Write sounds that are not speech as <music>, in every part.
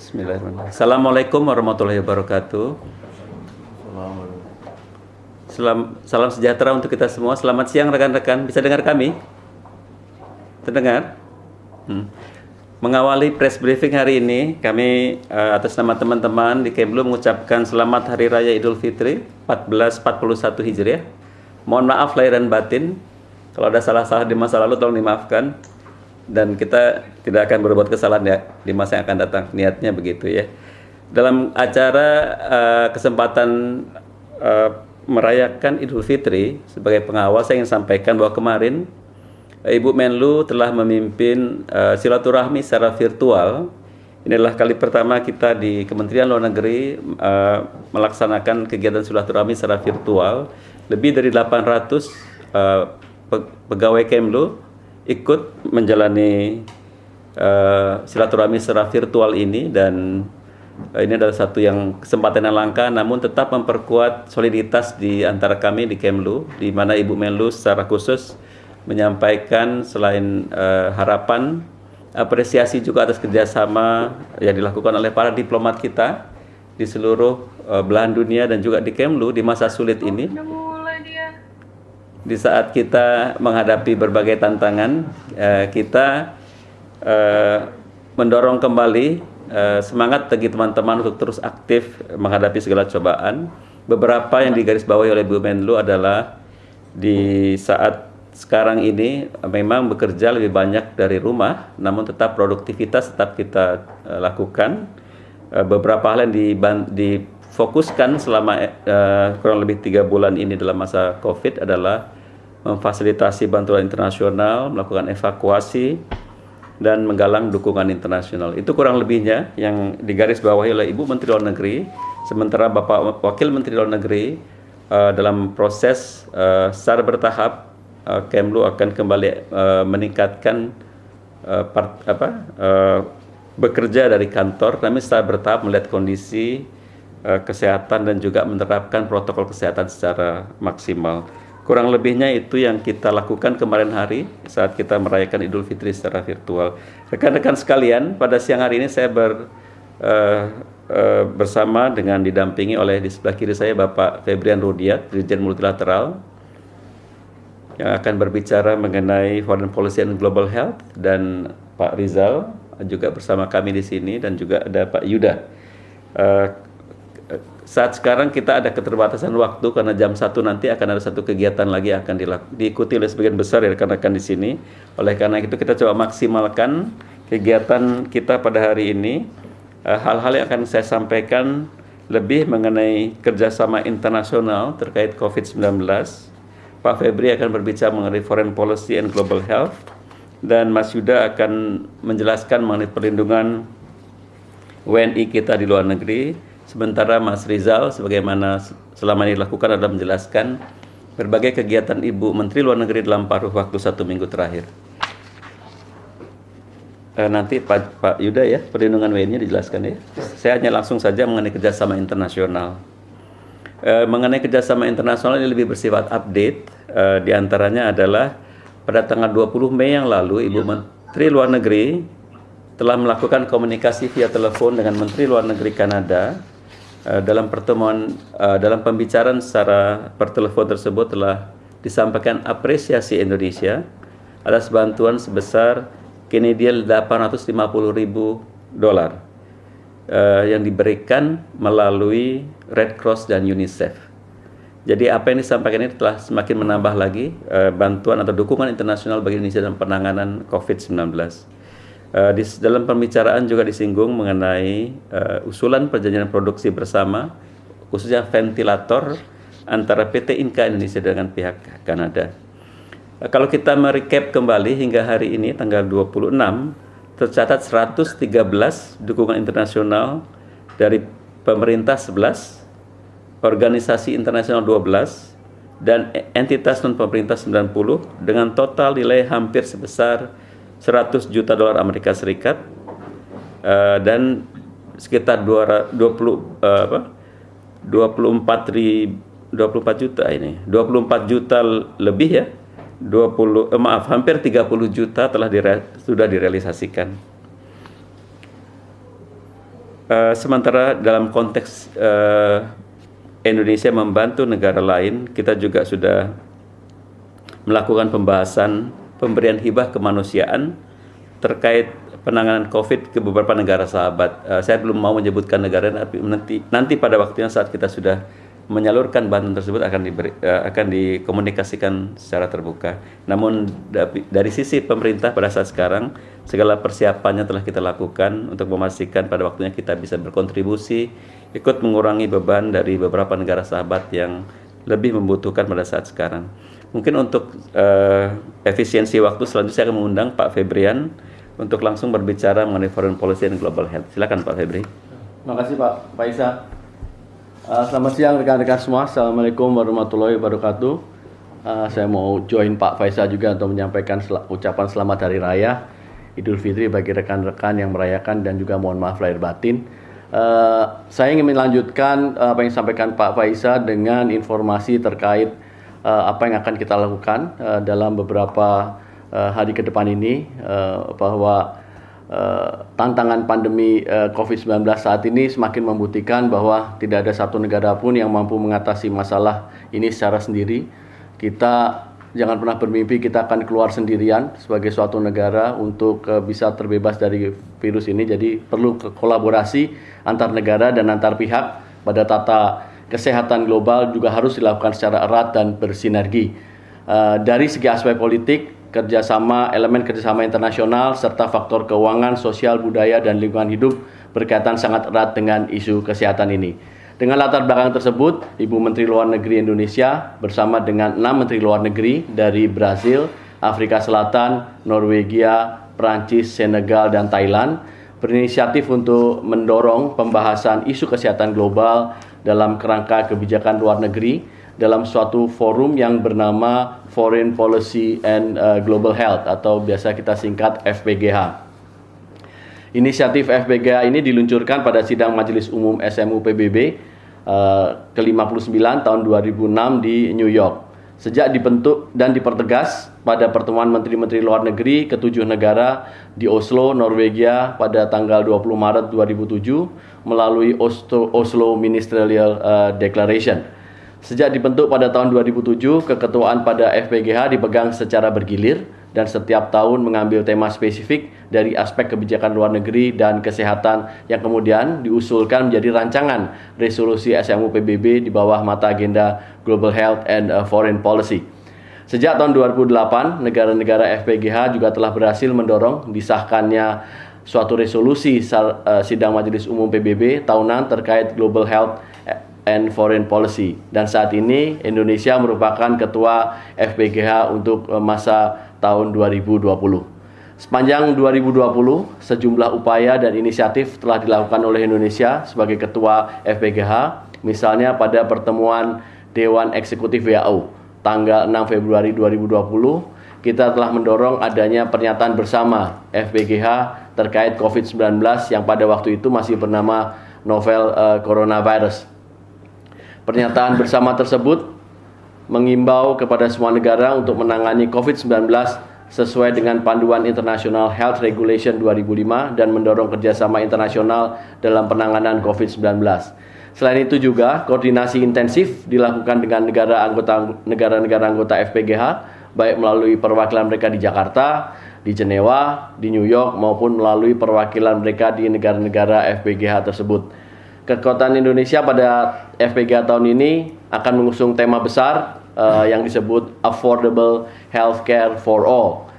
Bismillahirrahmanirrahim. Assalamualaikum warahmatullahi wabarakatuh. Salam, salam sejahtera untuk kita semua. Selamat siang rekan-rekan. Bisa dengar kami? Terdengar? Hmm. Mengawali press briefing hari ini, kami uh, atas nama teman-teman di Kemlu mengucapkan selamat Hari Raya Idul Fitri 1441 Hijriah. Mohon maaf lahir dan batin. Kalau ada salah-salah di masa lalu tolong dimaafkan. Dan kita tidak akan berbuat kesalahan ya di masa yang akan datang. Niatnya begitu ya. Dalam acara uh, kesempatan uh, merayakan Idul Fitri sebagai pengawal saya ingin sampaikan bahwa kemarin Ibu Menlu telah memimpin uh, silaturahmi secara virtual. Inilah kali pertama kita di Kementerian Luar Negeri uh, melaksanakan kegiatan silaturahmi secara virtual. Lebih dari 800 uh, pegawai Kemlu ikut menjalani uh, silaturahmi secara virtual ini dan uh, ini adalah satu yang kesempatan yang langka namun tetap memperkuat soliditas di antara kami di Kemlu di mana Ibu Menlu secara khusus menyampaikan selain uh, harapan apresiasi juga atas kerjasama yang dilakukan oleh para diplomat kita di seluruh uh, belahan dunia dan juga di Kemlu di masa sulit ini. Di saat kita menghadapi berbagai tantangan, uh, kita uh, mendorong kembali uh, semangat bagi teman-teman untuk terus aktif menghadapi segala cobaan. Beberapa yang digarisbawahi oleh Bu Menlu adalah di saat sekarang ini memang bekerja lebih banyak dari rumah, namun tetap produktivitas tetap kita uh, lakukan. Uh, beberapa hal yang difokuskan selama uh, kurang lebih tiga bulan ini dalam masa COVID adalah memfasilitasi bantuan internasional, melakukan evakuasi, dan menggalang dukungan internasional. Itu kurang lebihnya yang digarisbawahi oleh Ibu Menteri Luar Negeri, sementara Bapak Wakil Menteri Luar Negeri uh, dalam proses uh, secara bertahap uh, Kemlu akan kembali uh, meningkatkan uh, part, apa, uh, bekerja dari kantor, kami secara bertahap melihat kondisi kesehatan dan juga menerapkan protokol kesehatan secara maksimal. Kurang lebihnya itu yang kita lakukan kemarin hari saat kita merayakan Idul Fitri secara virtual. Rekan-rekan sekalian, pada siang hari ini saya ber, uh, uh, bersama dengan didampingi oleh di sebelah kiri saya Bapak Febrian Rudiat, Dirjen Multilateral, yang akan berbicara mengenai foreign policy and global health dan Pak Rizal juga bersama kami di sini dan juga ada Pak Yuda. Uh, saat sekarang kita ada keterbatasan waktu karena jam satu nanti akan ada satu kegiatan lagi yang akan diikuti oleh sebagian besar ya rekan-rekan di sini. Oleh karena itu kita coba maksimalkan kegiatan kita pada hari ini. Eh, hal-hal yang akan saya sampaikan lebih mengenai kerjasama internasional terkait COVID-19 Pak Febri akan berbicara mengenai foreign policy and global health dan Mas Yuda akan menjelaskan mengenai perlindungan WNI kita di luar negeri. Sementara Mas Rizal sebagaimana selama ini dilakukan adalah menjelaskan berbagai kegiatan Ibu Menteri Luar Negeri dalam paruh waktu satu minggu terakhir. E, nanti Pak, Pak Yuda ya, perlindungan WNI dijelaskan ya. Saya hanya langsung saja mengenai kerjasama internasional. E, mengenai kerjasama internasional ini lebih bersifat update. E, di antaranya adalah pada tanggal 20 Mei yang lalu, Ibu Menteri Luar Negeri telah melakukan komunikasi via telepon dengan Menteri Luar Negeri Kanada. E, dalam pertemuan, e, dalam pembicaraan secara pertelepon tersebut telah disampaikan apresiasi Indonesia atas bantuan sebesar Canadian 850 ribu dolar uh, yang diberikan melalui Red Cross dan UNICEF. Jadi apa yang disampaikan ini telah semakin menambah lagi bantuan atau dukungan internasional bagi Indonesia dalam penanganan COVID-19. Uh, di dalam pembicaraan juga disinggung mengenai uh, usulan perjanjian produksi bersama, khususnya ventilator antara PT Inka Indonesia dengan pihak Kanada. Uh, kalau kita merecap kembali hingga hari ini tanggal 26 tercatat 113 dukungan internasional dari pemerintah 11, organisasi internasional 12, dan entitas non-pemerintah 90 dengan total nilai hampir sebesar 100 juta dolar Amerika Serikat uh, dan sekitar 20 uh, apa? 24 ribu 24 juta ini. 24 juta lebih ya. 20 eh, maaf hampir 30 juta telah dire, sudah direalisasikan. uh, sementara dalam konteks uh, Indonesia membantu negara lain, kita juga sudah melakukan pembahasan pemberian hibah kemanusiaan terkait penanganan COVID ke beberapa negara sahabat. Uh, saya belum mau menyebutkan negara, tapi nanti nanti pada waktunya saat kita sudah menyalurkan bantuan tersebut akan diberi, uh, akan dikomunikasikan secara terbuka. Namun dari sisi pemerintah pada saat sekarang segala persiapannya telah kita lakukan untuk memastikan pada waktunya kita bisa berkontribusi ikut mengurangi beban dari beberapa negara sahabat yang lebih membutuhkan pada saat sekarang. Mungkin untuk uh, efisiensi waktu selanjutnya saya akan mengundang Pak Febrian untuk langsung berbicara mengenai foreign policy dan global health. Silakan Pak Febri. Terima kasih Pak Faisa. Uh, selamat siang rekan-rekan semua. Assalamualaikum warahmatullahi wabarakatuh. Uh, saya mau join Pak Faisal juga untuk menyampaikan sel ucapan selamat hari raya Idul Fitri bagi rekan-rekan yang merayakan dan juga mohon maaf lahir batin. Uh, saya ingin melanjutkan apa yang disampaikan Pak Faisal dengan informasi terkait uh, apa yang akan kita lakukan uh, dalam beberapa uh, hari ke depan ini uh, bahwa Uh, tantangan pandemi uh, COVID-19 saat ini semakin membuktikan bahwa tidak ada satu negara pun yang mampu mengatasi masalah ini secara sendiri. Kita jangan pernah bermimpi kita akan keluar sendirian sebagai suatu negara untuk uh, bisa terbebas dari virus ini. Jadi perlu kolaborasi antar negara dan antar pihak pada tata kesehatan global juga harus dilakukan secara erat dan bersinergi. Uh, dari segi aspek politik, kerjasama, elemen kerjasama internasional, serta faktor keuangan, sosial, budaya, dan lingkungan hidup berkaitan sangat erat dengan isu kesehatan ini. Dengan latar belakang tersebut, Ibu Menteri Luar Negeri Indonesia bersama dengan enam Menteri Luar Negeri dari Brasil, Afrika Selatan, Norwegia, Prancis, Senegal, dan Thailand berinisiatif untuk mendorong pembahasan isu kesehatan global dalam kerangka kebijakan luar negeri dalam suatu forum yang bernama Foreign Policy and uh, Global Health atau biasa kita singkat FPGH. Inisiatif FPGH ini diluncurkan pada sidang Majelis Umum SMU PBB uh, ke-59 tahun 2006 di New York. Sejak dibentuk dan dipertegas pada pertemuan Menteri-Menteri Luar Negeri ketujuh negara di Oslo, Norwegia pada tanggal 20 Maret 2007 melalui Oslo, Oslo Ministerial uh, Declaration Sejak dibentuk pada tahun 2007, keketuaan pada FPGH dipegang secara bergilir dan setiap tahun mengambil tema spesifik dari aspek kebijakan luar negeri dan kesehatan yang kemudian diusulkan menjadi rancangan resolusi SMU PBB di bawah mata agenda Global Health and uh, Foreign Policy. Sejak tahun 2008, negara-negara FPGH juga telah berhasil mendorong disahkannya suatu resolusi uh, sidang Majelis Umum PBB tahunan terkait Global Health and Foreign Policy dan saat ini Indonesia merupakan ketua FPGH untuk eh, masa tahun 2020. Sepanjang 2020, sejumlah upaya dan inisiatif telah dilakukan oleh Indonesia sebagai ketua FPGH, misalnya pada pertemuan Dewan Eksekutif WHO tanggal 6 Februari 2020, kita telah mendorong adanya pernyataan bersama FPGH terkait COVID-19 yang pada waktu itu masih bernama novel uh, coronavirus Pernyataan bersama tersebut mengimbau kepada semua negara untuk menangani COVID-19 sesuai dengan panduan International Health Regulation 2005 dan mendorong kerjasama internasional dalam penanganan COVID-19. Selain itu juga koordinasi intensif dilakukan dengan negara anggota negara-negara anggota FPGH baik melalui perwakilan mereka di Jakarta, di Jenewa, di New York maupun melalui perwakilan mereka di negara-negara FPGH tersebut. Kekuatan Indonesia pada FPG tahun ini akan mengusung tema besar uh, yang disebut Affordable Healthcare for All.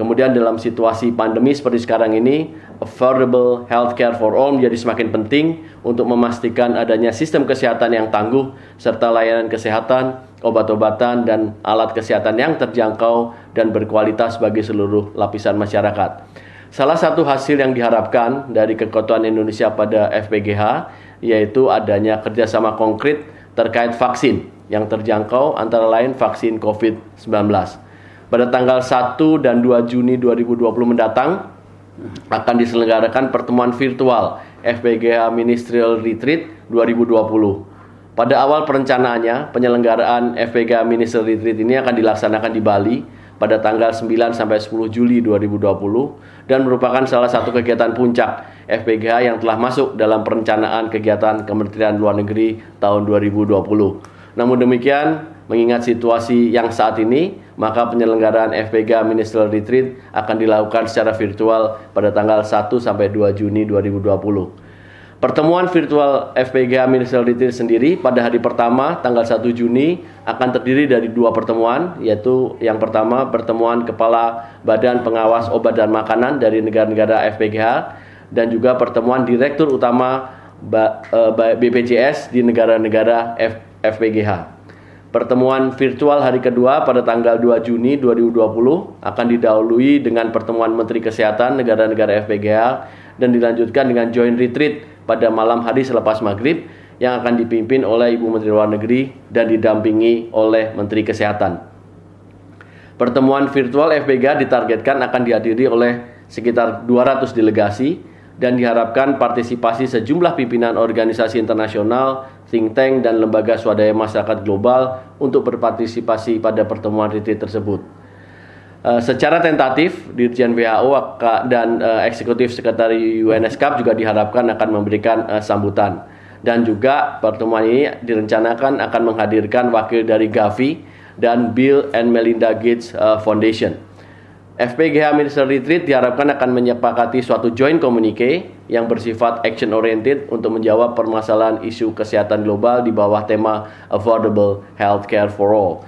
Kemudian dalam situasi pandemi seperti sekarang ini, affordable healthcare for all menjadi semakin penting untuk memastikan adanya sistem kesehatan yang tangguh serta layanan kesehatan, obat-obatan dan alat kesehatan yang terjangkau dan berkualitas bagi seluruh lapisan masyarakat. Salah satu hasil yang diharapkan dari kekuatan Indonesia pada FPGH yaitu adanya kerjasama konkret terkait vaksin yang terjangkau antara lain vaksin COVID-19. Pada tanggal 1 dan 2 Juni 2020 mendatang akan diselenggarakan pertemuan virtual FPGH Ministerial Retreat 2020. Pada awal perencanaannya, penyelenggaraan FPGH Ministerial Retreat ini akan dilaksanakan di Bali pada tanggal 9 sampai 10 Juli 2020 dan merupakan salah satu kegiatan puncak FPGA yang telah masuk dalam perencanaan kegiatan Kementerian Luar Negeri tahun 2020. Namun demikian, mengingat situasi yang saat ini, maka penyelenggaraan FPGA Ministerial Retreat akan dilakukan secara virtual pada tanggal 1 sampai 2 Juni 2020. Pertemuan virtual FPGA Ministerial Retreat sendiri pada hari pertama tanggal 1 Juni akan terdiri dari dua pertemuan yaitu yang pertama pertemuan Kepala Badan Pengawas Obat dan Makanan dari negara-negara FPGA dan juga pertemuan Direktur Utama BPJS di negara-negara FPGH. Pertemuan virtual hari kedua pada tanggal 2 Juni 2020 akan didahului dengan pertemuan Menteri Kesehatan negara-negara FPGA dan dilanjutkan dengan joint retreat pada malam hari selepas maghrib yang akan dipimpin oleh Ibu Menteri Luar Negeri dan didampingi oleh Menteri Kesehatan. Pertemuan virtual FPGA ditargetkan akan dihadiri oleh sekitar 200 delegasi dan diharapkan partisipasi sejumlah pimpinan organisasi internasional, think tank, dan lembaga swadaya masyarakat global untuk berpartisipasi pada pertemuan retreat tersebut. Uh, secara tentatif, Dirjen WHO dan uh, Eksekutif Sekretari UNESCAP juga diharapkan akan memberikan uh, sambutan. Dan juga pertemuan ini direncanakan akan menghadirkan wakil dari Gavi dan Bill and Melinda Gates uh, Foundation. FPGH Minister Retreat diharapkan akan menyepakati suatu joint communique yang bersifat action oriented untuk menjawab permasalahan isu kesehatan global di bawah tema Affordable Healthcare for All.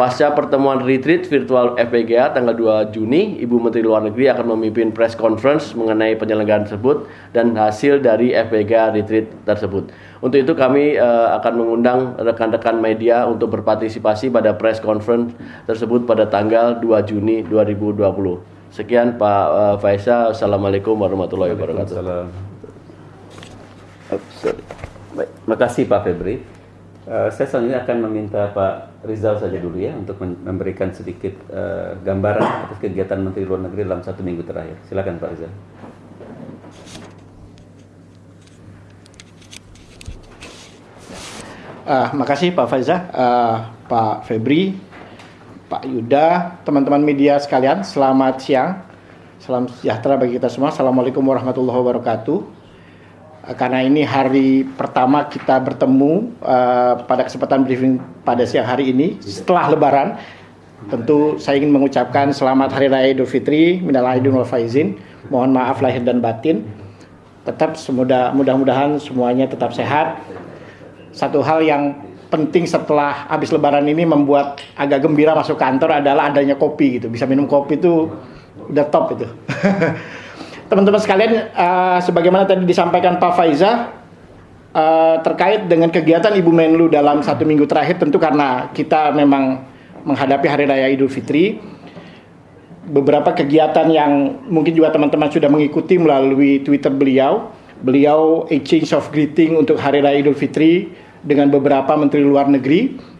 Pasca pertemuan retreat virtual FPGA tanggal 2 Juni, Ibu Menteri Luar Negeri akan memimpin press conference mengenai penyelenggaraan tersebut dan hasil dari FPGA retreat tersebut. Untuk itu kami uh, akan mengundang rekan-rekan media untuk berpartisipasi pada press conference tersebut pada tanggal 2 Juni 2020. Sekian Pak uh, Faisal. Assalamualaikum warahmatullahi wabarakatuh. Terima kasih Pak Febri. Uh, saya selanjutnya akan meminta Pak Rizal saja dulu ya untuk memberikan sedikit uh, gambaran atas kegiatan Menteri Luar Negeri dalam satu minggu terakhir. Silakan Pak Rizal. Uh, makasih Pak Faiza, uh, Pak Febri, Pak Yuda, teman-teman media sekalian, selamat siang. Salam sejahtera bagi kita semua. Assalamualaikum warahmatullahi wabarakatuh. Eh, karena ini hari pertama kita bertemu uh, pada kesempatan briefing pada siang hari ini setelah Lebaran. Tentu saya ingin mengucapkan selamat Hari Raya Idul Fitri, minal aidin wal faizin. Mohon maaf lahir dan batin. Tetap semudah mudah-mudahan semuanya tetap sehat. Satu hal yang penting setelah habis Lebaran ini membuat agak gembira masuk kantor adalah adanya kopi gitu. Bisa minum kopi itu udah top itu. <laughs> teman-teman sekalian, uh, sebagaimana tadi disampaikan Pak Faiza, uh, terkait dengan kegiatan Ibu Menlu dalam satu minggu terakhir, tentu karena kita memang menghadapi Hari Raya Idul Fitri, beberapa kegiatan yang mungkin juga teman-teman sudah mengikuti melalui Twitter beliau, beliau exchange of greeting untuk Hari Raya Idul Fitri dengan beberapa Menteri Luar Negeri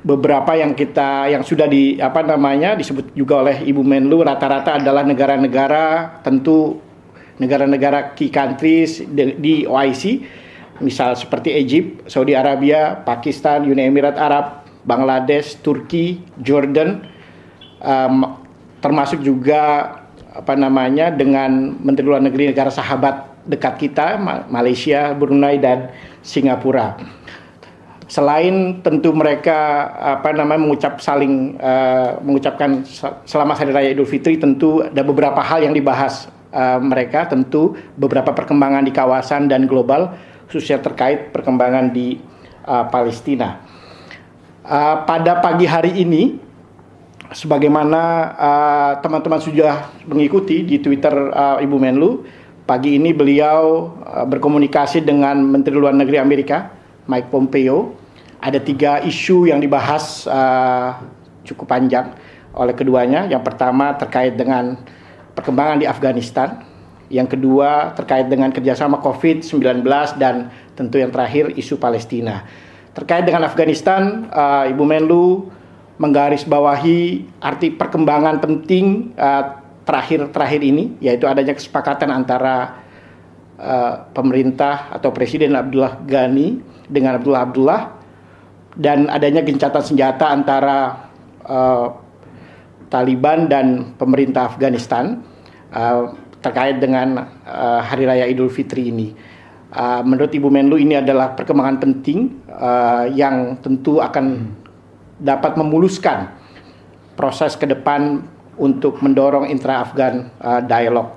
beberapa yang kita yang sudah di apa namanya disebut juga oleh Ibu Menlu rata-rata adalah negara-negara tentu negara-negara key countries di, di OIC misal seperti Egypt, Saudi Arabia, Pakistan, Uni Emirat Arab, Bangladesh, Turki, Jordan um, termasuk juga apa namanya dengan Menteri Luar Negeri negara sahabat dekat kita Malaysia, Brunei dan Singapura selain tentu mereka apa namanya mengucap saling uh, mengucapkan selamat hari raya Idul Fitri tentu ada beberapa hal yang dibahas uh, mereka tentu beberapa perkembangan di kawasan dan global khususnya terkait perkembangan di uh, Palestina. Uh, pada pagi hari ini sebagaimana teman-teman uh, sudah mengikuti di Twitter uh, Ibu Menlu pagi ini beliau uh, berkomunikasi dengan Menteri Luar Negeri Amerika Mike Pompeo ada tiga isu yang dibahas uh, cukup panjang oleh keduanya. Yang pertama terkait dengan perkembangan di Afghanistan. Yang kedua terkait dengan kerjasama COVID-19 dan tentu yang terakhir isu Palestina. Terkait dengan Afghanistan, uh, Ibu Menlu menggarisbawahi arti perkembangan penting uh, terakhir-terakhir ini, yaitu adanya kesepakatan antara uh, pemerintah atau Presiden Abdullah Ghani dengan Abdullah Abdullah dan adanya gencatan senjata antara uh, Taliban dan pemerintah Afghanistan. Uh, terkait dengan uh, Hari Raya Idul Fitri ini. Uh, menurut Ibu Menlu ini adalah perkembangan penting uh, yang tentu akan dapat memuluskan proses ke depan untuk mendorong intra-Afgan uh, dialog.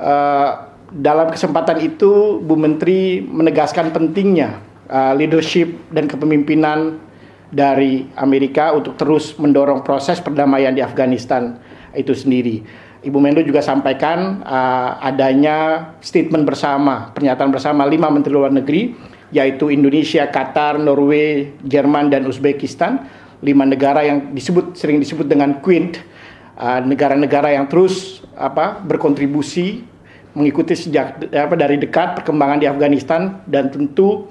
Uh, dalam kesempatan itu, Bu Menteri menegaskan pentingnya uh, leadership dan kepemimpinan dari Amerika untuk terus mendorong proses perdamaian di Afghanistan itu sendiri. Ibu Menlu juga sampaikan uh, adanya statement bersama, pernyataan bersama lima menteri luar negeri, yaitu Indonesia, Qatar, Norway, Jerman, dan Uzbekistan, lima negara yang disebut sering disebut dengan Quint, uh, negara-negara uh, yang terus apa berkontribusi mengikuti sejak apa dari dekat perkembangan di Afghanistan dan tentu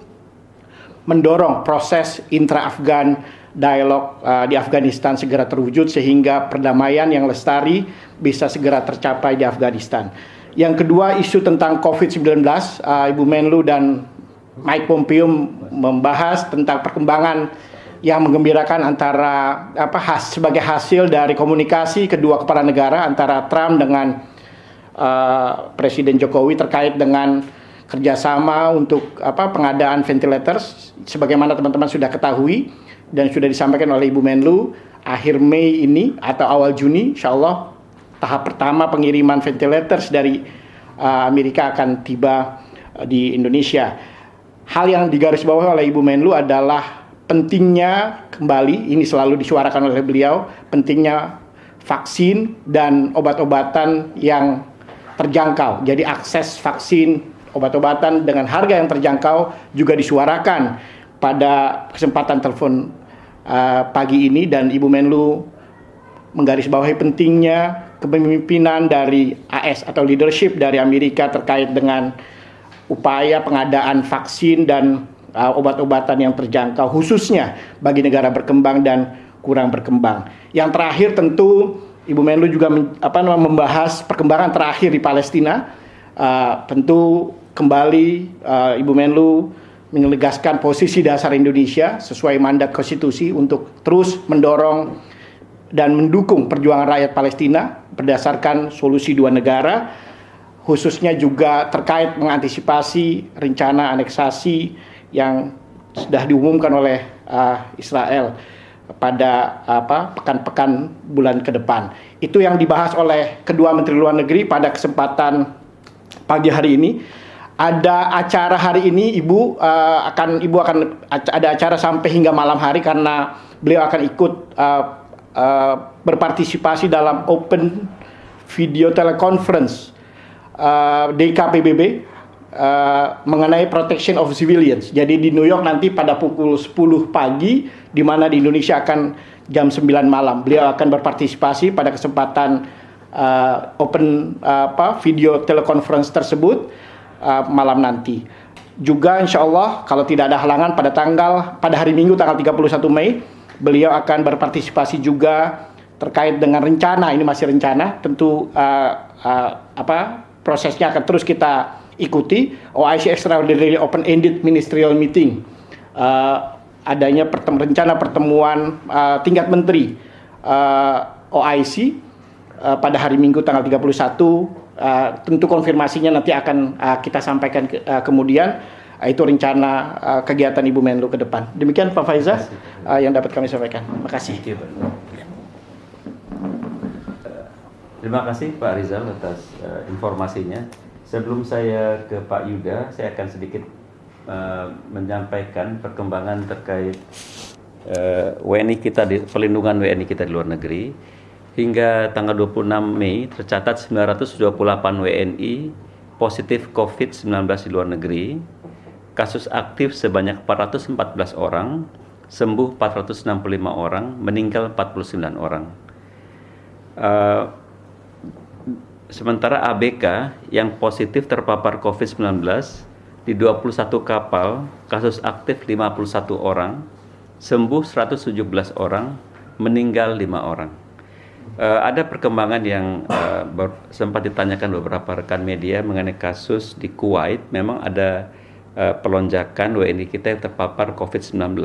mendorong proses intra-Afgan dialog uh, di Afghanistan segera terwujud sehingga perdamaian yang lestari bisa segera tercapai di Afghanistan. Yang kedua isu tentang COVID-19, uh, Ibu Menlu dan Mike Pompeo membahas tentang perkembangan yang menggembirakan antara apa has, sebagai hasil dari komunikasi kedua kepala negara antara Trump dengan uh, Presiden Jokowi terkait dengan kerjasama untuk apa pengadaan ventilator sebagaimana teman-teman sudah ketahui dan sudah disampaikan oleh Ibu Menlu akhir Mei ini atau awal Juni insya Allah tahap pertama pengiriman ventilator dari uh, Amerika akan tiba uh, di Indonesia. Hal yang digarisbawahi oleh Ibu Menlu adalah pentingnya kembali ini selalu disuarakan oleh beliau pentingnya vaksin dan obat-obatan yang terjangkau. Jadi akses vaksin obat-obatan dengan harga yang terjangkau juga disuarakan pada kesempatan telepon uh, pagi ini dan Ibu Menlu menggarisbawahi pentingnya kepemimpinan dari AS atau leadership dari Amerika terkait dengan upaya pengadaan vaksin dan uh, obat-obatan yang terjangkau khususnya bagi negara berkembang dan kurang berkembang. Yang terakhir tentu Ibu Menlu juga apa, membahas perkembangan terakhir di Palestina. Uh, tentu kembali uh, Ibu Menlu menegaskan posisi dasar Indonesia sesuai mandat konstitusi untuk terus mendorong dan mendukung perjuangan rakyat Palestina berdasarkan solusi dua negara khususnya juga terkait mengantisipasi rencana aneksasi yang sudah diumumkan oleh uh, Israel pada apa pekan-pekan bulan ke depan. Itu yang dibahas oleh kedua menteri luar negeri pada kesempatan pagi hari ini ada acara hari ini ibu uh, akan ibu akan ada acara sampai hingga malam hari karena beliau akan ikut uh, uh, berpartisipasi dalam open video teleconference uh, DKPBB uh, mengenai protection of civilians. Jadi di New York nanti pada pukul 10 pagi di mana di Indonesia akan jam 9 malam. Beliau akan berpartisipasi pada kesempatan uh, open uh, apa video teleconference tersebut uh, malam nanti. Juga insya Allah kalau tidak ada halangan pada tanggal pada hari Minggu tanggal 31 Mei beliau akan berpartisipasi juga terkait dengan rencana. Ini masih rencana tentu uh, uh, apa prosesnya akan terus kita ikuti. OIC Extraordinary Open Ended Ministerial Meeting. Uh, adanya pertem rencana pertemuan uh, tingkat menteri uh, OIC uh, pada hari Minggu tanggal 31 Uh, tentu konfirmasinya nanti akan uh, kita sampaikan ke, uh, kemudian uh, itu rencana uh, kegiatan Ibu Menlu ke depan. Demikian Pak Faizah uh, yang dapat kami sampaikan. Terima kasih. Terima kasih Pak Rizal atas uh, informasinya. Sebelum saya ke Pak Yuda, saya akan sedikit uh, menyampaikan perkembangan terkait uh, WNI kita di pelindungan WNI kita di luar negeri. Hingga tanggal 26 Mei tercatat 928 WNI positif COVID-19 di luar negeri. Kasus aktif sebanyak 414 orang, sembuh 465 orang, meninggal 49 orang. Uh, sementara ABK yang positif terpapar COVID-19 di 21 kapal, kasus aktif 51 orang, sembuh 117 orang, meninggal 5 orang. Uh, ada perkembangan yang uh, sempat ditanyakan beberapa rekan media mengenai kasus di Kuwait. Memang ada uh, pelonjakan WNI kita yang terpapar COVID-19.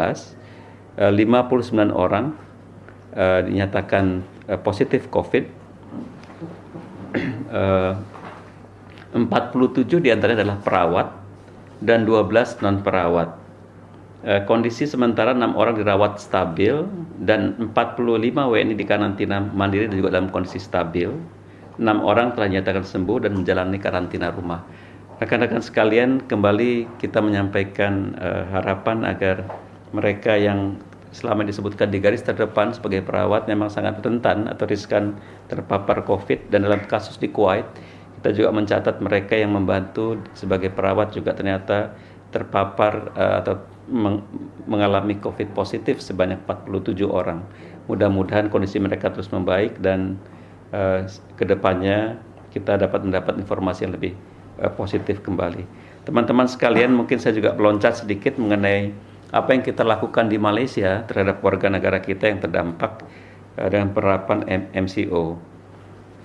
Uh, 59 orang uh, dinyatakan uh, positif COVID. <clears throat> eh, 47 di antaranya adalah perawat dan 12 non perawat. Eh, kondisi sementara enam orang dirawat stabil dan 45 WNI di karantina mandiri dan juga dalam kondisi stabil. Enam orang telah dinyatakan sembuh dan menjalani karantina rumah. Rekan-rekan sekalian, kembali kita menyampaikan uh, harapan agar mereka yang selama disebutkan di garis terdepan sebagai perawat memang sangat rentan atau riskan terpapar COVID dan dalam kasus di Kuwait kita juga mencatat mereka yang membantu sebagai perawat juga ternyata terpapar uh, atau mengalami COVID positif sebanyak 47 orang. Mudah-mudahan kondisi mereka terus membaik dan uh, ke depannya kita dapat mendapat informasi yang lebih uh, positif kembali. Teman-teman sekalian, mungkin saya juga meloncat sedikit mengenai apa yang kita lakukan di Malaysia terhadap warga negara kita yang terdampak uh, dengan penerapan MCO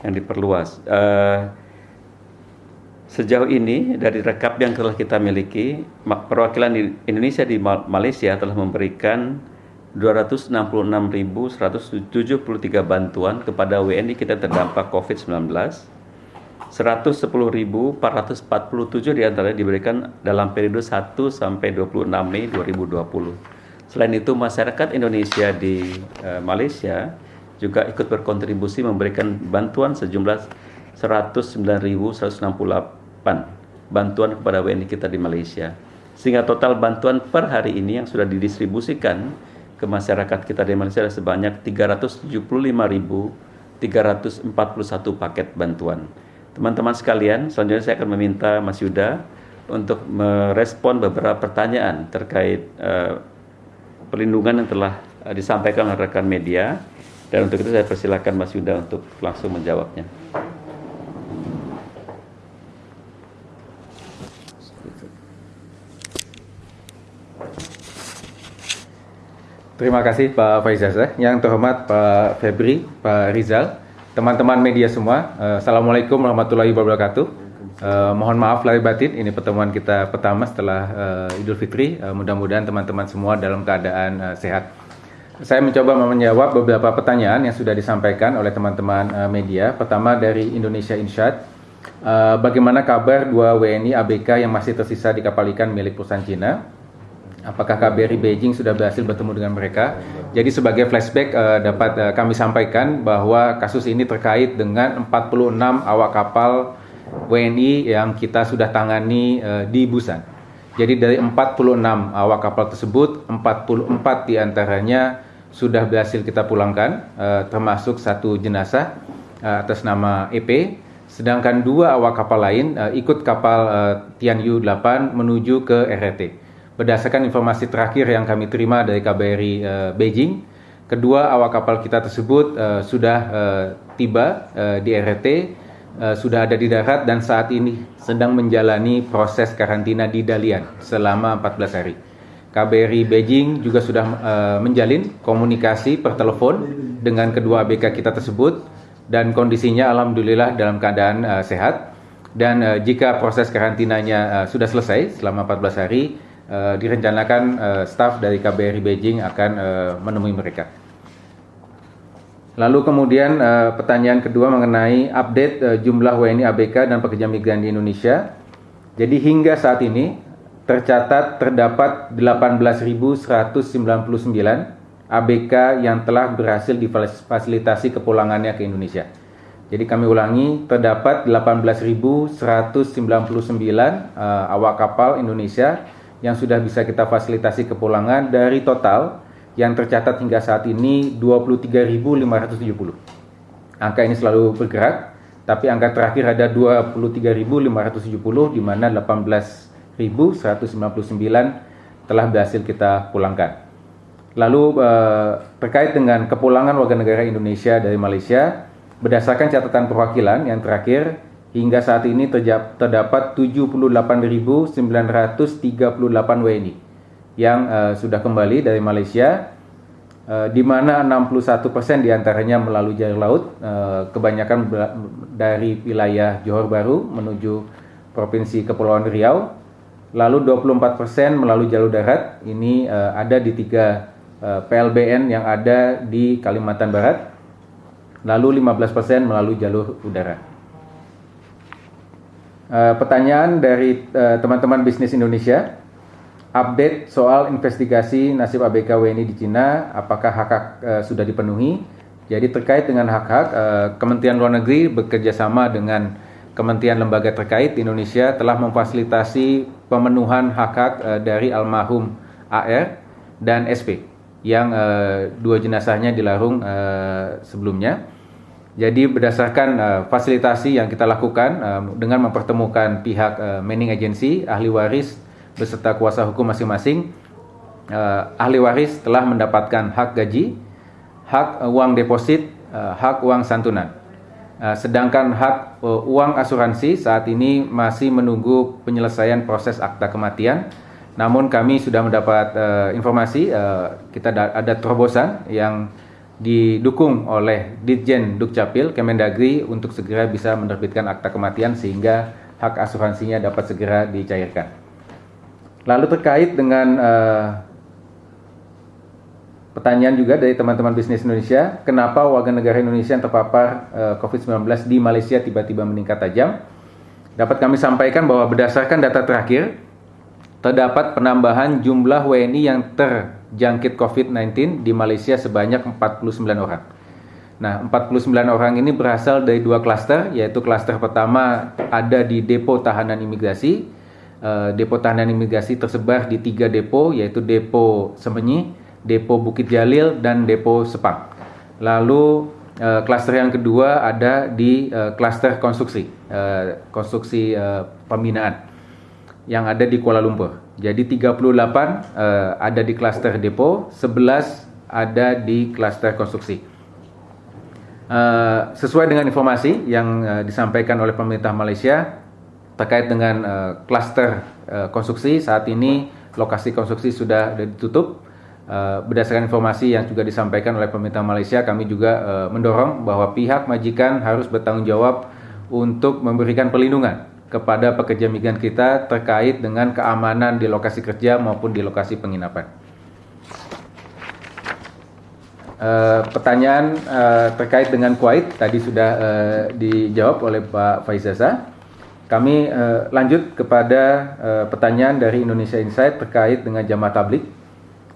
yang diperluas. Uh, sejauh ini dari rekap yang telah kita miliki, perwakilan Indonesia di Malaysia telah memberikan 266.173 bantuan kepada WNI kita terdampak COVID-19 110.447 di antaranya diberikan dalam periode 1 sampai 26 Mei 2020. Selain itu, masyarakat Indonesia di uh, Malaysia juga ikut berkontribusi memberikan bantuan sejumlah 109.168 bantuan kepada WNI kita di Malaysia. Sehingga total bantuan per hari ini yang sudah didistribusikan ke masyarakat kita di Malaysia adalah sebanyak 375.341 paket bantuan. Teman-teman sekalian, selanjutnya saya akan meminta Mas Yuda untuk merespon beberapa pertanyaan terkait uh, perlindungan yang telah uh, disampaikan oleh rekan media. Dan untuk itu saya persilakan Mas Yuda untuk langsung menjawabnya. Terima kasih Pak Faizaz. Yang terhormat Pak Febri, Pak Rizal, teman-teman media semua, uh, Assalamualaikum warahmatullahi wabarakatuh. Uh, mohon maaf lahir batin, ini pertemuan kita pertama setelah uh, Idul Fitri. Uh, Mudah-mudahan teman-teman semua dalam keadaan uh, sehat. Saya mencoba menjawab beberapa pertanyaan yang sudah disampaikan oleh teman-teman uh, media. Pertama dari Indonesia Insight, uh, bagaimana kabar dua WNI ABK yang masih tersisa di kapal ikan milik perusahaan Cina? Apakah KBRI Beijing sudah berhasil bertemu dengan mereka. Jadi sebagai flashback uh, dapat uh, kami sampaikan bahwa kasus ini terkait dengan 46 awak kapal WNI yang kita sudah tangani uh, di Busan. Jadi dari 46 awak kapal tersebut, 44 di antaranya sudah berhasil kita pulangkan, uh, termasuk satu jenazah uh, atas nama EP. Sedangkan dua awak kapal lain uh, ikut kapal uh, Tianyu 8 menuju ke RRT. Berdasarkan informasi terakhir yang kami terima dari KBRI uh, eh, Beijing, kedua awak kapal kita tersebut uh, sudah uh, tiba uh, di RT, uh, sudah ada di darat dan saat ini sedang menjalani proses karantina di Dalian selama 14 hari. KBRI Beijing juga sudah uh, menjalin komunikasi per telepon dengan kedua ABK kita tersebut dan kondisinya alhamdulillah dalam keadaan uh, sehat dan uh, jika proses karantinanya uh, sudah selesai selama 14 hari uh, direncanakan uh, staf dari KBRI Beijing akan uh, menemui mereka. Lalu kemudian uh, pertanyaan kedua mengenai update uh, jumlah WNI ABK dan pekerja migran di Indonesia. Jadi hingga saat ini tercatat terdapat 18.199 ABK yang telah berhasil difasilitasi kepulangannya ke Indonesia. Jadi kami ulangi, terdapat 18.199 uh, awak kapal Indonesia yang sudah bisa kita fasilitasi kepulangan dari total yang tercatat hingga saat ini 23.570. Angka ini selalu bergerak, tapi angka terakhir ada 23.570 di mana 18.199 telah berhasil kita pulangkan. Lalu eh, terkait dengan kepulangan warga negara Indonesia dari Malaysia, berdasarkan catatan perwakilan yang terakhir Hingga saat ini terdapat 78.938 WNI yang uh, sudah kembali dari Malaysia, uh, di mana 61% di antaranya melalui jalur laut, uh, kebanyakan dari wilayah Johor Baru menuju Provinsi Kepulauan Riau, lalu 24% melalui jalur darat, ini uh, ada di tiga uh, PLBN yang ada di Kalimantan Barat, lalu 15% melalui jalur udara. Uh, pertanyaan dari uh, teman-teman bisnis Indonesia, update soal investigasi nasib ABK WNI di Cina, apakah hak-hak uh, sudah dipenuhi? Jadi terkait dengan hak-hak, uh, Kementerian Luar Negeri bekerja sama dengan Kementerian lembaga terkait di Indonesia telah memfasilitasi pemenuhan hak-hak uh, dari almarhum AR dan SP yang uh, dua jenazahnya dilarung uh, sebelumnya. Jadi berdasarkan uh, fasilitasi yang kita lakukan uh, dengan mempertemukan pihak uh, manning agency, ahli waris beserta kuasa hukum masing-masing, uh, ahli waris telah mendapatkan hak gaji, hak uh, uang deposit, uh, hak uang santunan. Uh, sedangkan hak uh, uang asuransi saat ini masih menunggu penyelesaian proses akta kematian. Namun kami sudah mendapat uh, informasi uh, kita ada terobosan yang didukung oleh Ditjen Dukcapil Kemendagri untuk segera bisa menerbitkan akta kematian sehingga hak asuransinya dapat segera dicairkan. Lalu terkait dengan uh, pertanyaan juga dari teman-teman bisnis Indonesia, kenapa warga negara Indonesia yang terpapar uh, eh, COVID-19 di Malaysia tiba-tiba meningkat tajam? Dapat kami sampaikan bahwa berdasarkan data terakhir, terdapat penambahan jumlah WNI yang terjangkit COVID-19 di Malaysia sebanyak 49 orang. Nah, 49 orang ini berasal dari dua klaster, yaitu klaster pertama ada di depo tahanan imigrasi. Uh, depo tahanan imigrasi tersebar di tiga depo, yaitu depo Semenyi, depo Bukit Jalil, dan depo Sepang. Lalu uh, klaster yang kedua ada di uh, klaster konstruksi, konstruksi pembinaan yang ada di Kuala Lumpur. Jadi 38 uh, eh, ada di klaster depo, 11 ada di klaster konstruksi. Uh, sesuai dengan informasi yang uh, disampaikan oleh pemerintah Malaysia terkait dengan klaster uh, konstruksi saat ini lokasi konstruksi sudah ditutup. Uh, berdasarkan informasi yang juga disampaikan oleh pemerintah Malaysia, kami juga uh, mendorong bahwa pihak majikan harus bertanggung jawab untuk memberikan perlindungan kepada pekerja migran kita terkait dengan keamanan di lokasi kerja maupun di lokasi penginapan. Uh, pertanyaan uh, terkait dengan Kuwait tadi sudah uh, dijawab oleh Pak Faizaza. Kami uh, lanjut kepada uh, pertanyaan dari Indonesia Insight terkait dengan jamaah tablik.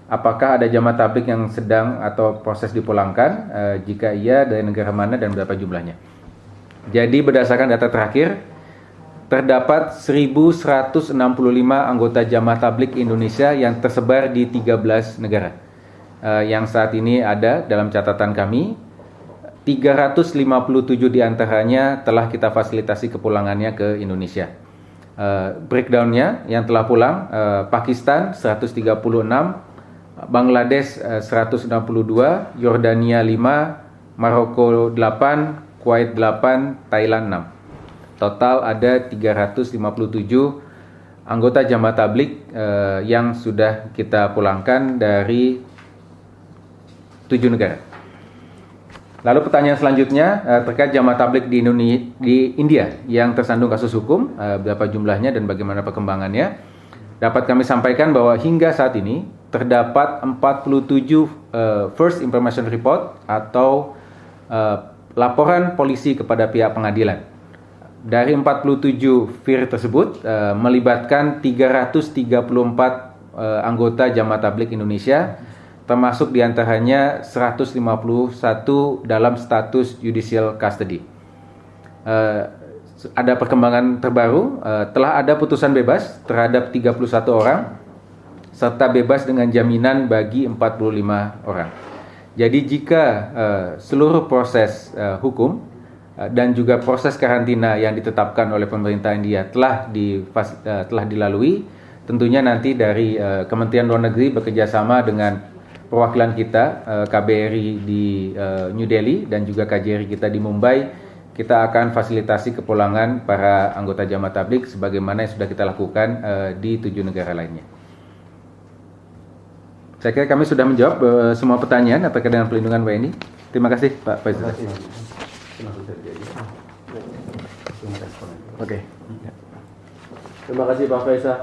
Apakah ada jamaah tablik yang sedang atau proses dipulangkan? Uh, jika iya, dari negara mana dan berapa jumlahnya? Jadi berdasarkan data terakhir, terdapat 1165 anggota jamaah tablik Indonesia yang tersebar di 13 negara. Uh, yang saat ini ada dalam catatan kami, 357 di antaranya telah kita fasilitasi kepulangannya ke Indonesia. Uh, breakdownnya yang telah pulang, uh, Pakistan 136, Bangladesh uh, 162, Yordania 5, Maroko 8, Kuwait 8, Thailand 6. Total ada 357 anggota jamaah tablik eh, yang sudah kita pulangkan dari tujuh negara. Lalu pertanyaan selanjutnya eh, terkait jamaah tablik di, di India yang tersandung kasus hukum, eh, berapa jumlahnya dan bagaimana perkembangannya. Dapat kami sampaikan bahwa hingga saat ini terdapat 47 eh, first information report atau eh, laporan polisi kepada pihak pengadilan dari 47 FIR tersebut uh, melibatkan 334 uh, eh, anggota jamaah tablik Indonesia termasuk di antaranya 151 dalam status judicial custody. Uh, ada perkembangan terbaru, uh, telah ada putusan bebas terhadap 31 orang serta bebas dengan jaminan bagi 45 orang. Jadi jika uh, seluruh proses uh, hukum dan juga proses karantina yang ditetapkan oleh pemerintah India telah di uh, telah dilalui tentunya nanti dari uh, Kementerian Luar Negeri bekerjasama dengan perwakilan kita uh, KBRI di uh, New Delhi dan juga KJRI kita di Mumbai kita akan fasilitasi kepulangan para anggota jamaah tablik sebagaimana yang sudah kita lakukan uh, di tujuh negara lainnya. Saya kira kami sudah menjawab uh, semua pertanyaan terkait dengan pelindungan WNI. Terima kasih Pak Faisal. Oke. Okay. Terima kasih Pak Faisal.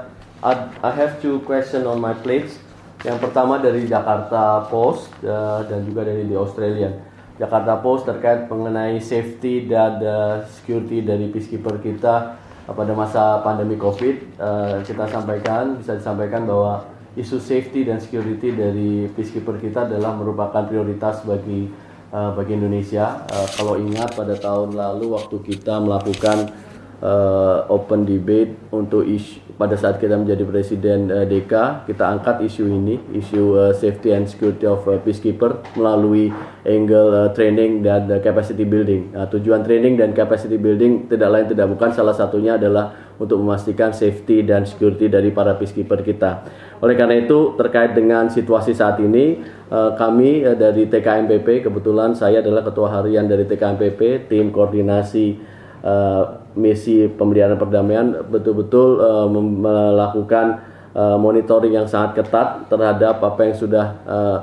I have two question on my plates. Yang pertama dari Jakarta Post uh, dan juga dari The Australian. Jakarta Post terkait mengenai safety dan uh, security dari peacekeeper kita pada masa pandemi COVID uh, kita sampaikan bisa disampaikan bahwa isu safety dan security dari peacekeeper kita adalah merupakan prioritas bagi uh, bagi Indonesia. Uh, kalau ingat pada tahun lalu waktu kita melakukan uh, open debate untuk isu pada saat kita menjadi presiden uh, DK kita angkat isu ini isu uh, safety and security of uh, peacekeeper melalui angle uh, training dan uh, capacity building. Nah, tujuan training dan capacity building tidak lain tidak bukan salah satunya adalah untuk memastikan safety dan security dari para peacekeeper kita. Oleh karena itu terkait dengan situasi saat ini uh, kami uh, dari TKMPP kebetulan saya adalah ketua harian dari TKMPP tim koordinasi uh, misi pemeliharaan perdamaian betul-betul uh, melakukan uh, monitoring yang sangat ketat terhadap apa yang sudah uh,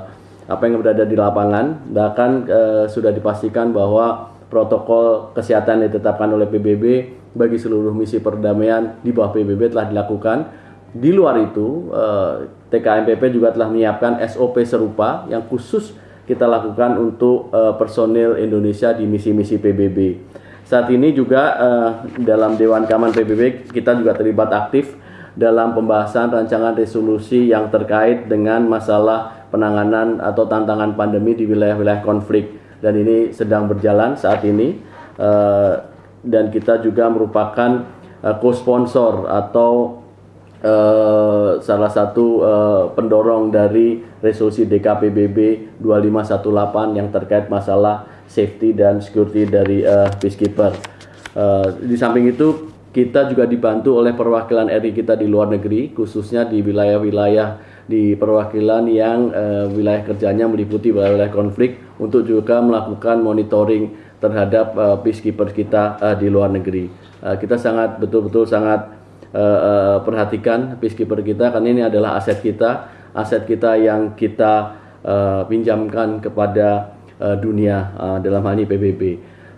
apa yang berada di lapangan. Bahkan uh, sudah dipastikan bahwa protokol kesehatan yang ditetapkan oleh PBB bagi seluruh misi perdamaian di bawah PBB telah dilakukan. Di luar itu uh, TKMPP juga telah menyiapkan SOP serupa yang khusus kita lakukan untuk uh, personil Indonesia di misi-misi PBB saat ini juga uh, dalam Dewan Keamanan PBB kita juga terlibat aktif dalam pembahasan rancangan resolusi yang terkait dengan masalah penanganan atau tantangan pandemi di wilayah-wilayah konflik. Dan ini sedang berjalan saat ini uh, dan kita juga merupakan uh, co-sponsor atau uh, salah satu uh, pendorong dari resolusi DKPBB 2518 yang terkait masalah safety dan security dari uh, peacekeeper. Uh, di samping itu kita juga dibantu oleh perwakilan RI kita di luar negeri, khususnya di wilayah-wilayah di perwakilan yang uh, wilayah kerjanya meliputi wilayah-wilayah konflik untuk juga melakukan monitoring terhadap uh, peacekeeper kita uh, di luar negeri. Uh, kita sangat betul-betul sangat uh, uh, perhatikan peacekeeper kita karena ini adalah aset kita, aset kita yang kita uh, pinjamkan kepada uh, dunia uh, dalam hal ini PBB.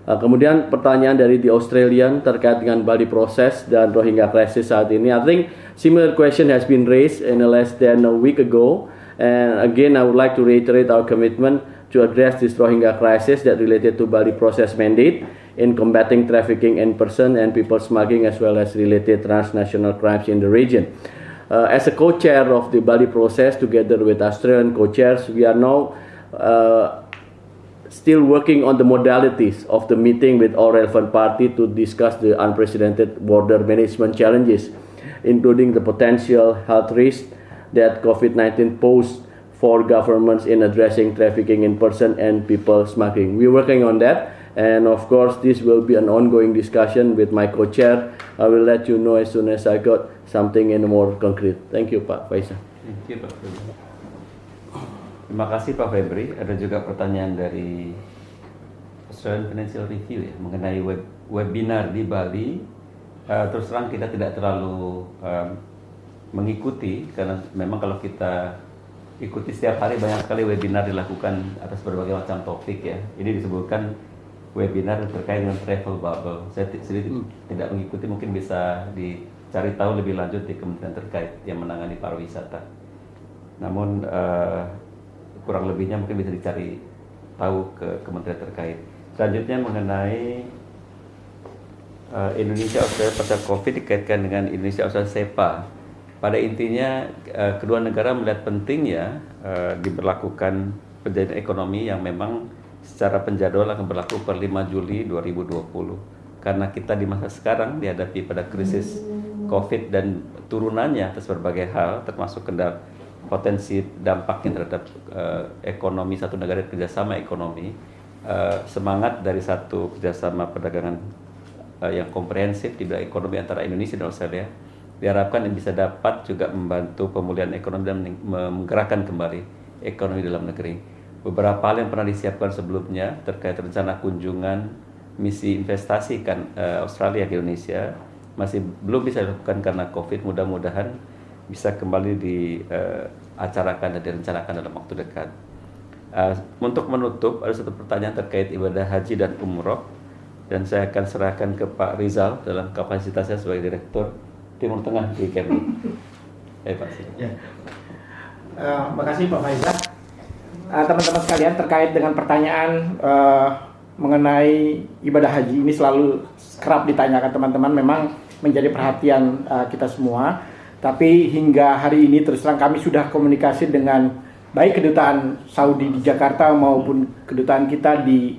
Uh, kemudian pertanyaan dari The Australian terkait dengan Bali Process dan Rohingya Crisis saat ini. I think similar question has been raised in less than a week ago. And again, I would like to reiterate our commitment to address this Rohingya crisis that related to Bali Process mandate in combating trafficking in person and people smuggling as well as related transnational crimes in the region. Uh, as a co-chair of the Bali Process together with Australian co-chairs, we are now uh, still working on the modalities of the meeting with all relevant parties to discuss the unprecedented border management challenges, including the potential health risks that COVID-19 poses for governments in addressing trafficking in person and people smuggling. We're working on that, and of course, this will be an ongoing discussion with my co-chair. I will let you know as soon as I got something in more concrete. Thank you, Pak Faisal. Thank you, Pak. Terima kasih Pak Febri. Ada juga pertanyaan dari Australian Financial Review ya mengenai web, webinar di Bali. Uh, terus terang kita tidak terlalu um, mengikuti karena memang kalau kita ikuti setiap hari banyak sekali webinar dilakukan atas berbagai macam topik ya. Ini disebutkan webinar terkait dengan travel bubble. Saya sendiri hmm. tidak mengikuti, mungkin bisa dicari tahu lebih lanjut di kementerian terkait yang menangani pariwisata. Namun uh, kurang lebihnya mungkin bisa dicari tahu ke kementerian terkait. Selanjutnya mengenai uh, Indonesia Australia pasal COVID dikaitkan dengan Indonesia Australia SEPA. Pada intinya uh, kedua negara melihat pentingnya uh, diberlakukan perjanjian ekonomi yang memang secara penjadwal akan berlaku per 5 Juli 2020. Karena kita di masa sekarang dihadapi pada krisis COVID dan turunannya atas berbagai hal termasuk kendala potensi dampaknya terhadap uh, ekonomi satu negara kerjasama ekonomi uh, semangat dari satu kerjasama perdagangan uh, yang komprehensif di bidang ekonomi antara Indonesia dan Australia diharapkan bisa dapat juga membantu pemulihan ekonomi dan menggerakkan kembali ekonomi dalam negeri. Beberapa hal yang pernah disiapkan sebelumnya terkait rencana kunjungan misi investasi kan uh, Australia ke Indonesia masih belum bisa dilakukan karena COVID. Mudah-mudahan bisa kembali diacarakan uh, dan direncanakan dalam waktu dekat. Uh, untuk menutup ada satu pertanyaan terkait ibadah haji dan umroh dan saya akan serahkan ke Pak Rizal dalam kapasitasnya sebagai Direktur Timur Tengah di Kemlu. <laughs> Eh, Pak. Ya. Uh, makasih Pak Faizal. Uh, teman-teman sekalian terkait dengan pertanyaan uh, mengenai ibadah haji ini selalu kerap ditanyakan teman-teman. Memang menjadi perhatian uh, kita semua. Tapi hingga hari ini terus terang kami sudah komunikasi dengan baik kedutaan Saudi di Jakarta maupun kedutaan kita di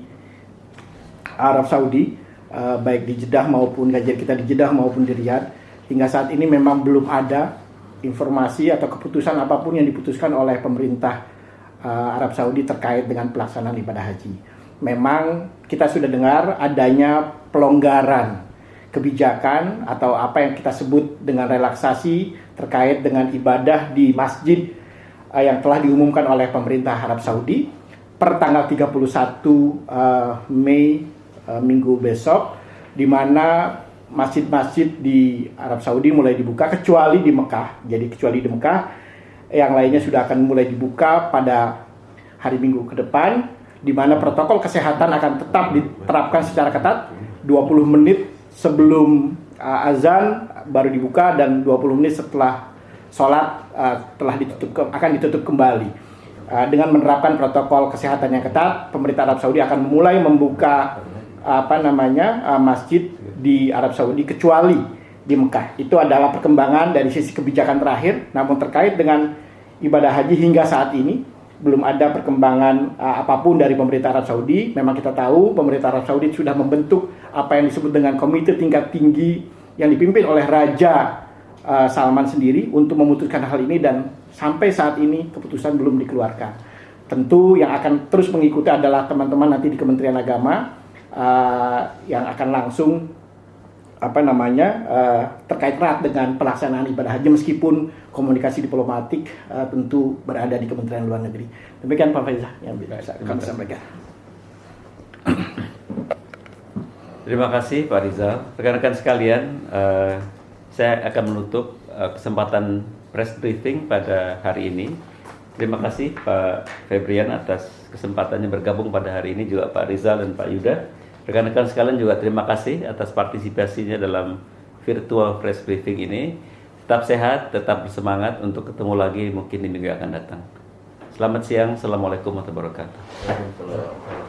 Arab Saudi, uh, baik di Jeddah maupun kajian kita di Jeddah maupun di Riyadh. Hingga saat ini memang belum ada informasi atau keputusan apa pun yang diputuskan oleh pemerintah uh, Arab Saudi terkait dengan pelaksanaan ibadah haji. Memang kita sudah dengar adanya pelonggaran kebijakan atau apa yang kita sebut dengan relaksasi terkait dengan ibadah di masjid uh, yang telah diumumkan oleh pemerintah Arab Saudi per tanggal 31 uh, Mei uh, minggu besok di mana masjid-masjid di Arab Saudi mulai dibuka kecuali di Mekah. Jadi kecuali di Mekah yang lainnya sudah akan mulai dibuka pada hari Minggu ke depan di mana protokol kesehatan akan tetap diterapkan secara ketat 20 menit sebelum uh, azan baru dibuka dan 20 menit setelah sholat uh, telah ditutup ke, akan ditutup kembali. Uh, dengan menerapkan protokol kesehatan yang ketat, pemerintah Arab Saudi akan memulai membuka apa namanya uh, masjid di Arab Saudi kecuali di Mekah. Itu adalah perkembangan dari sisi kebijakan terakhir. Namun terkait dengan ibadah haji hingga saat ini belum ada perkembangan uh, apa pun dari pemerintah Arab Saudi. Memang kita tahu pemerintah Arab Saudi sudah membentuk apa yang disebut dengan komite tingkat tinggi yang dipimpin oleh Raja uh, Salman sendiri untuk memutuskan hal ini dan sampai saat ini keputusan belum dikeluarkan. Tentu yang akan terus mengikuti adalah teman-teman nanti di Kementerian Agama uh, yang akan langsung apa namanya uh, terkait erat dengan pelaksanaan ibadah haji meskipun komunikasi diplomatik uh, tentu berada di Kementerian Luar Negeri. Demikian Pak Faizah yang bisa kami sampaikan. Terima kasih Pak Rizal. Rekan-rekan sekalian, uh, saya akan menutup uh, kesempatan press briefing pada hari ini. Terima kasih Pak Febrian atas kesempatannya bergabung pada hari ini juga Pak Rizal dan Pak Yuda. Rekan-rekan sekalian juga terima kasih atas partisipasinya dalam virtual press briefing ini. Tetap sehat, tetap bersemangat untuk ketemu lagi mungkin di minggu yang akan datang. Selamat siang, Assalamualaikum warahmatullahi wabarakatuh.